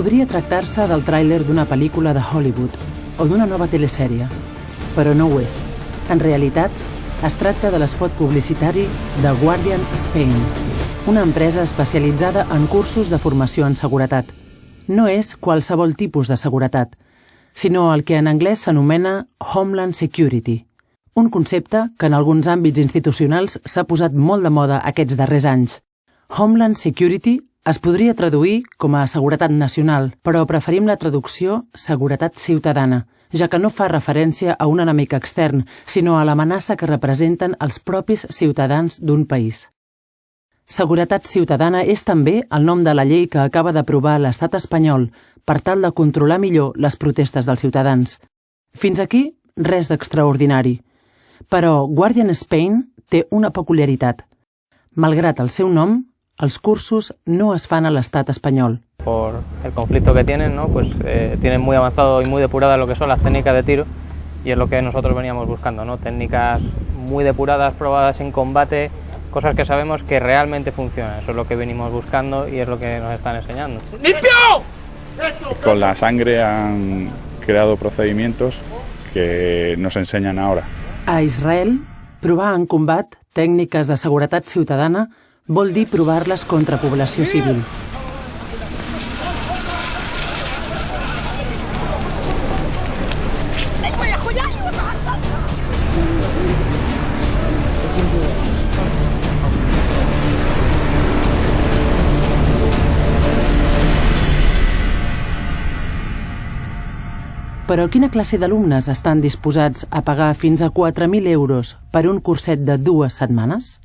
Podria tractar-se del tràiler d'una pel·lícula de Hollywood o d'una nova telesèrie, però no ho és. En realitat, es tracta de l'espot publicitari de Guardian Spain, una empresa especialitzada en cursos de formació en seguretat. No és qualsevol tipus de seguretat, sinó el que en anglès s'anomena Homeland Security, un concepte que en alguns àmbits institucionals s'ha posat molt de moda aquests darrers anys. Homeland Security es podria traduir com a seguretat nacional, però preferim la traducció seguretat ciutadana, ja que no fa referència a un enemic extern, sinó a l'amenaça que representen els propis ciutadans d'un país. Seguretat ciutadana és també el nom de la llei que acaba d'aprovar l'estat espanyol per tal de controlar millor les protestes dels ciutadans. Fins aquí, res d'extraordinari. Però Guardian Spain té una peculiaritat. Malgrat el seu nom, els cursos no es fan a l'estat espanyol. Por el conflicto que tienen, ¿no? pues eh, tienen muy avanzado y muy depurada lo que son las técnicas de tiro y es lo que nosotros veníamos buscando, ¿no? técnicas muy depuradas, probadas en combate, cosas que sabemos que realmente funcionan. Eso es lo que venimos buscando y es lo que nos están enseñando. ¡Limpio! Con la sangre han creado procedimientos que nos enseñan ahora. A Israel, provar en combat tècniques de seguretat ciutadana vol dir provar-les contra població civil. Però quina classe d'alumnes estan disposats a pagar fins a 4.000 euros per un curset de dues setmanes?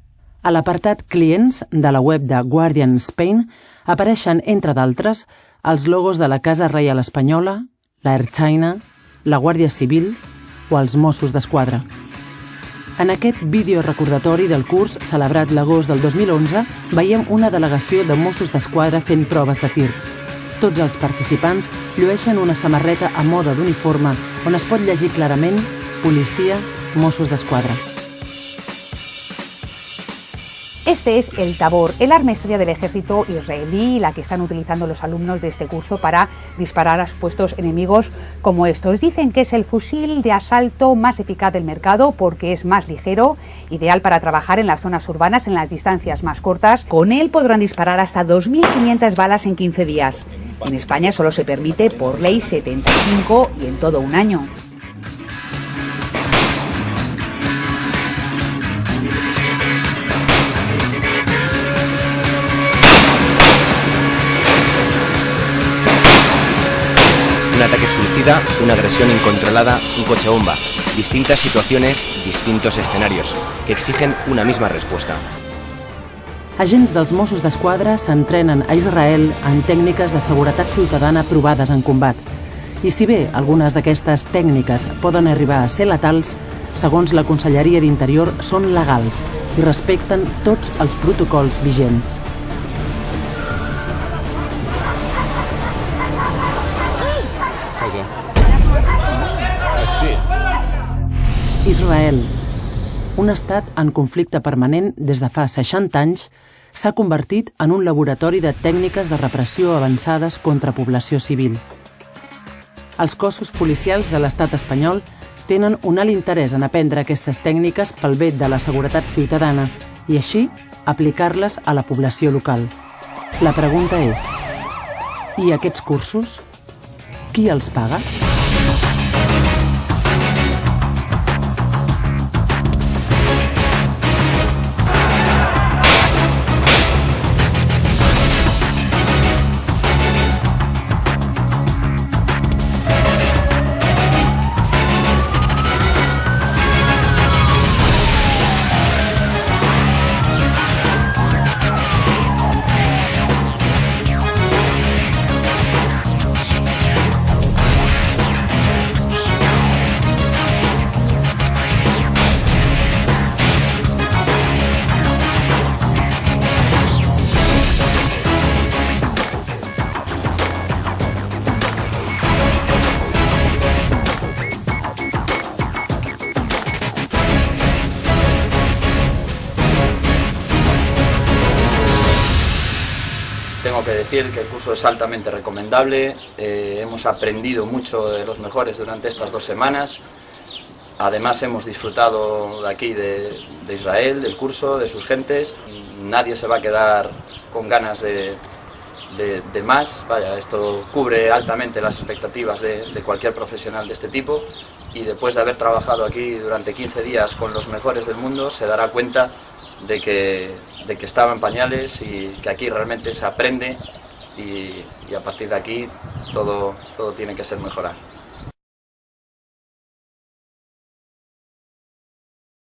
A l'apartat Clients de la web de Guardian Spain apareixen, entre d'altres, els logos de la Casa Reial Espanyola, la China, la Guàrdia Civil o els Mossos d'Esquadra. En aquest vídeo recordatori del curs celebrat l'agost del 2011 veiem una delegació de Mossos d'Esquadra fent proves de tir. Tots els participants llueixen una samarreta a moda d'uniforme on es pot llegir clarament Policia, Mossos d'Esquadra. Este es el Tabor, el arma estrella del ejército israelí, la que están utilizando los alumnos de este curso para disparar a supuestos enemigos como estos. Dicen que es el fusil de asalto más eficaz del mercado porque es más ligero, ideal para trabajar en las zonas urbanas en las distancias más cortas. Con él podrán disparar hasta 2.500 balas en 15 días. En España solo se permite por ley 75 y en todo un año. Ataque suicida, una agresión incontrolada, un coche bomba. Distintas situaciones, distintos escenarios, que exigen una misma respuesta. Agents dels Mossos d'Esquadra s'entrenen a Israel en tècniques de seguretat ciutadana provades en combat. I si bé algunes d'aquestes tècniques poden arribar a ser letals, segons la Conselleria d'Interior són legals i respecten tots els protocols vigents. Israel, un estat en conflicte permanent des de fa 60 anys, s'ha convertit en un laboratori de tècniques de repressió avançades contra població civil. Els cossos policials de l'estat espanyol tenen un alt interès en aprendre aquestes tècniques pel bé de la seguretat ciutadana i així aplicar-les a la població local. La pregunta és, i aquests cursos? Qui els paga? Tengo que decir que el curso es altamente recomendable, eh, hemos aprendido mucho de los mejores durante estas dos semanas, además hemos disfrutado de aquí de, Israel, del curso, de sus gentes, nadie se va a quedar con ganas de, más, vaya, esto cubre altamente las expectativas de, de cualquier profesional de este tipo. Y después de haber trabajado aquí durante 15 días con los mejores del mundo se dará cuenta de que, de que estaba en pañales y que aquí realmente se aprende y, a partir de aquí todo, todo tiene que ser mejorado.